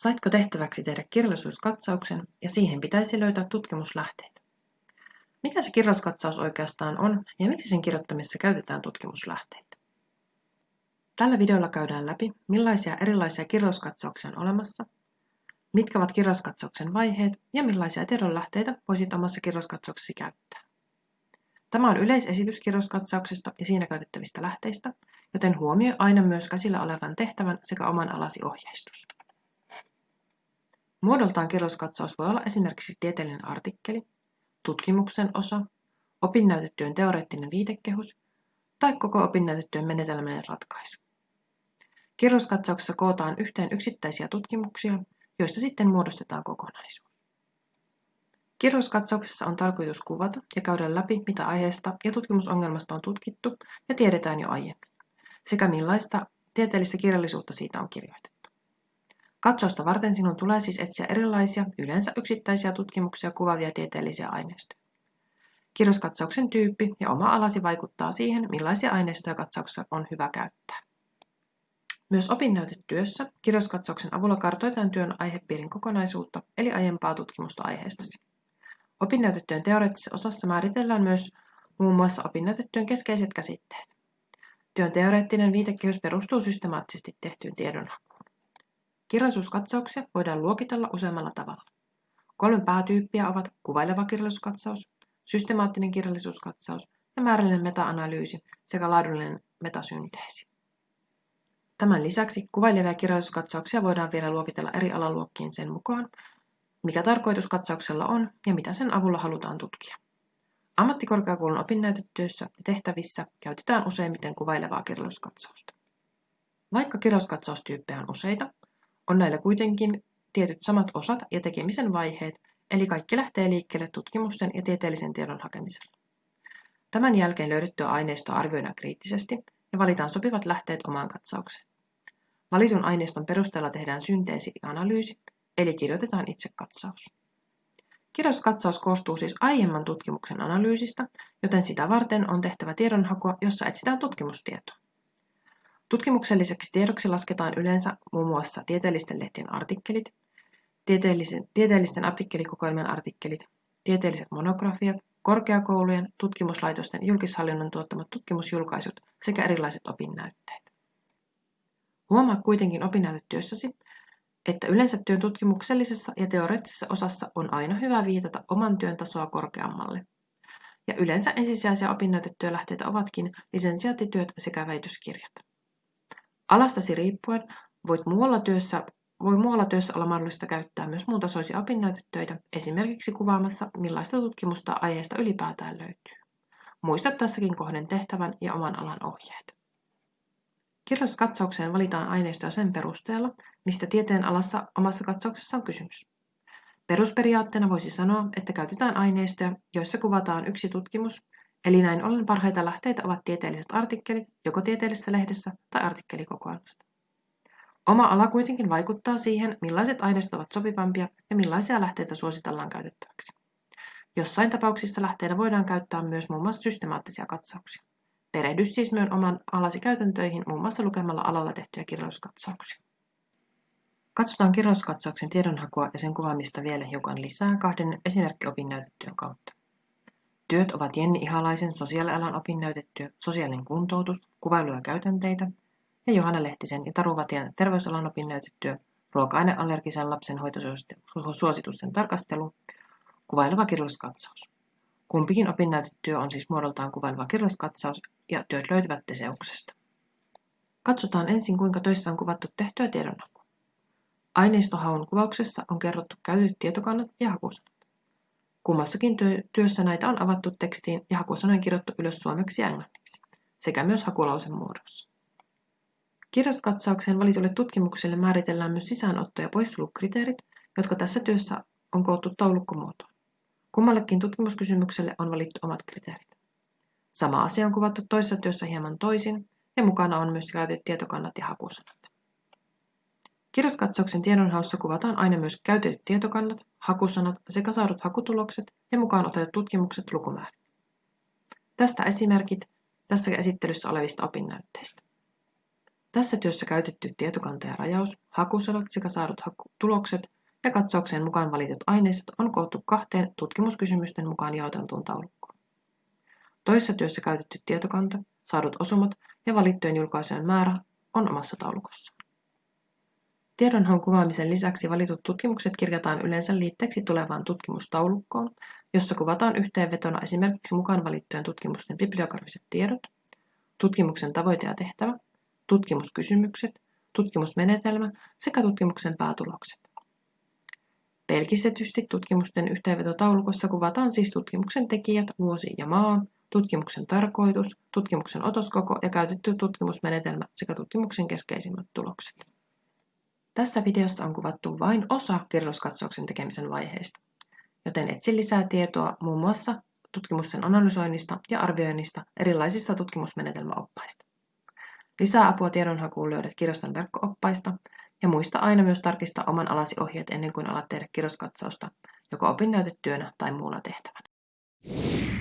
Saitko tehtäväksi tehdä kirjallisuuskatsauksen ja siihen pitäisi löytää tutkimuslähteitä? Mikä se kirjoituskatsaus oikeastaan on ja miksi sen kirjoittamisessa käytetään tutkimuslähteitä? Tällä videolla käydään läpi, millaisia erilaisia kirjoituskatsauksia on olemassa, mitkä ovat kirjoituskatsauksen vaiheet ja millaisia tiedonlähteitä voisit omassa kirjoituskatsauksesi käyttää. Tämä on yleisesitys kirjoituskatsauksesta ja siinä käytettävistä lähteistä, joten huomioi aina myös käsillä olevan tehtävän sekä oman alasi ohjeistus. Muodoltaan kirjoituskatsaus voi olla esimerkiksi tieteellinen artikkeli, tutkimuksen osa, opinnäytetyön teoreettinen viitekehus tai koko opinnäytetyön menetelmällinen ratkaisu. Kirjoituskatsauksessa kootaan yhteen yksittäisiä tutkimuksia, joista sitten muodostetaan kokonaisuus. Kirjoituskatsauksessa on tarkoitus kuvata ja käydä läpi, mitä aiheesta ja tutkimusongelmasta on tutkittu ja tiedetään jo aiemmin, sekä millaista tieteellistä kirjallisuutta siitä on kirjoitettu. Katsausta varten sinun tulee siis etsiä erilaisia, yleensä yksittäisiä tutkimuksia kuvaavia tieteellisiä aineistoja. Kirjoituskatsauksen tyyppi ja oma alasi vaikuttaa siihen, millaisia aineistoja katsauksessa on hyvä käyttää. Myös opinnäytetyössä kirjoituskatsauksen avulla kartoitetaan työn aihepiirin kokonaisuutta, eli aiempaa tutkimusta aiheestasi. Opinnäytetyön teoreettisessa osassa määritellään myös muun muassa opinnäytetyön keskeiset käsitteet. Työn teoreettinen viitekehys perustuu systemaattisesti tehtyyn tiedonhakuun. Kirjallisuuskatsauksia voidaan luokitella useammalla tavalla. Kolme päätyyppiä ovat kuvaileva kirjallisuuskatsaus, systemaattinen kirjallisuuskatsaus ja määrällinen meta-analyysi sekä laadullinen metasynteesi. Tämän lisäksi kuvailevia kirjallisuuskatsauksia voidaan vielä luokitella eri alaluokkiin sen mukaan, mikä tarkoitus katsauksella on ja mitä sen avulla halutaan tutkia. Ammattikorkeakoulun opinnäytetyössä ja tehtävissä käytetään useimmiten kuvailevaa kirjallisuuskatsausta. Vaikka kirjallisuuskatsaustyyppejä on useita, on näillä kuitenkin tietyt samat osat ja tekemisen vaiheet, eli kaikki lähtee liikkeelle tutkimusten ja tieteellisen tiedon hakemisella. Tämän jälkeen löydettyä aineistoa arvioidaan kriittisesti ja valitaan sopivat lähteet omaan katsaukseen. Valitun aineiston perusteella tehdään synteesi ja analyysi, eli kirjoitetaan itse katsaus. Kirjoituskatsaus koostuu siis aiemman tutkimuksen analyysistä, joten sitä varten on tehtävä tiedonhakua, jossa etsitään tutkimustietoa. Tutkimukselliseksi tiedoksi lasketaan yleensä muun muassa tieteellisten lehtien artikkelit, tieteellisten, tieteellisten artikkelikokoelmien artikkelit, tieteelliset monografiat, korkeakoulujen, tutkimuslaitosten julkishallinnon tuottamat tutkimusjulkaisut sekä erilaiset opinnäytteet. Huomaa kuitenkin opinnäytetyössäsi, että yleensä työn tutkimuksellisessa ja teoreettisessa osassa on aina hyvä viitata oman työn tasoa korkeammalle. Ja yleensä ensisijaisia opinnäytetyölähteitä ovatkin lisensiaattityöt sekä väitöskirjat. Alastasi riippuen voit muualla työssä, voi muualla työssä olla mahdollista käyttää myös muuntasoisia opinnäytetöitä, esimerkiksi kuvaamassa, millaista tutkimusta aiheesta ylipäätään löytyy. Muista tässäkin kohden tehtävän ja oman alan ohjeet. Kirjoituskatsaukseen valitaan aineistoa sen perusteella, mistä tieteen alassa omassa katsauksessa on kysymys. Perusperiaatteena voisi sanoa, että käytetään aineistoja, joissa kuvataan yksi tutkimus, Eli näin ollen parhaita lähteitä ovat tieteelliset artikkelit, joko tieteellisessä lehdessä tai artikkelikokoelmasta. Oma ala kuitenkin vaikuttaa siihen, millaiset aineistot ovat sopivampia ja millaisia lähteitä suositellaan käytettäväksi. Jossain tapauksissa lähteinä voidaan käyttää myös muun muassa systemaattisia katsauksia. Perehdy siis myös oman alasi käytäntöihin muun muassa lukemalla alalla tehtyjä kirjallisuuskatsauksia. Katsotaan kirjallisuuskatsauksen tiedonhakua ja sen kuvaamista vielä hiukan lisää kahden esimerkkiopinnäytetyön kautta. Työt ovat Jenni Ihalaisen sosiaalialan opinnäytetyö Sosiaalinen kuntoutus, kuvailuja ja käytänteitä ja Johanna Lehtisen ja Taru Vatian terveysalan opinnäytetyö Ruoka-aineallergisen lapsen hoitosuositusten tarkastelu, kuvaileva kirjalliskatsaus. Kumpikin opinnäytetyö on siis muodoltaan kuvaileva kirjalliskatsaus ja työt löytyvät Teseuksesta. Katsotaan ensin, kuinka töissä on kuvattu tehtyä tiedonhakua. Aineistohaun kuvauksessa on kerrottu käytetyt tietokannat ja hakusanat. Kummassakin työssä näitä on avattu tekstiin ja hakusanojen kirjoittu ylös suomeksi ja englanniksi, sekä myös hakulausen muodossa. Kirjoituskatsaukseen valitulle tutkimukselle määritellään myös sisäänotto- ja poissulukriteerit, jotka tässä työssä on koottu taulukkomuotoon. Kummallekin tutkimuskysymykselle on valittu omat kriteerit. Sama asia on kuvattu toisessa työssä hieman toisin, ja mukana on myös käytetyt tietokannat ja hakusanat. Kirjoituskatsauksen tiedonhaussa kuvataan aina myös käytetyt tietokannat, hakusanat sekä saadut hakutulokset ja mukaan otetut tutkimukset lukumäärät. Tästä esimerkit tässä esittelyssä olevista opinnäytteistä. Tässä työssä käytetty tietokanta ja rajaus, hakusanat sekä saadut tulokset ja katsaukseen mukaan valitut aineistot on koottu kahteen tutkimuskysymysten mukaan jaoteltuun taulukkoon. Toisessa työssä käytetty tietokanta, saadut osumat ja valittujen julkaisujen määrä on omassa taulukossa. Tiedonhaun kuvaamisen lisäksi valitut tutkimukset kirjataan yleensä liitteeksi tulevaan tutkimustaulukkoon, jossa kuvataan yhteenvetona esimerkiksi mukaan valittujen tutkimusten bibliografiset tiedot, tutkimuksen tavoite ja tehtävä, tutkimuskysymykset, tutkimusmenetelmä sekä tutkimuksen päätulokset. Pelkistetysti tutkimusten yhteenvetotaulukossa kuvataan siis tutkimuksen tekijät, vuosi ja maa, tutkimuksen tarkoitus, tutkimuksen otoskoko ja käytetty tutkimusmenetelmä sekä tutkimuksen keskeisimmät tulokset. Tässä videossa on kuvattu vain osa kirjoituskatsauksen tekemisen vaiheista, joten etsi lisää tietoa muun muassa tutkimusten analysoinnista ja arvioinnista erilaisista tutkimusmenetelmäoppaista. Lisää apua tiedonhakuun löydät kirjaston verkko-oppaista ja muista aina myös tarkistaa oman alasi ohjeet ennen kuin alat tehdä kirjoituskatsausta, joko opinnäytetyönä tai muulla tehtävänä.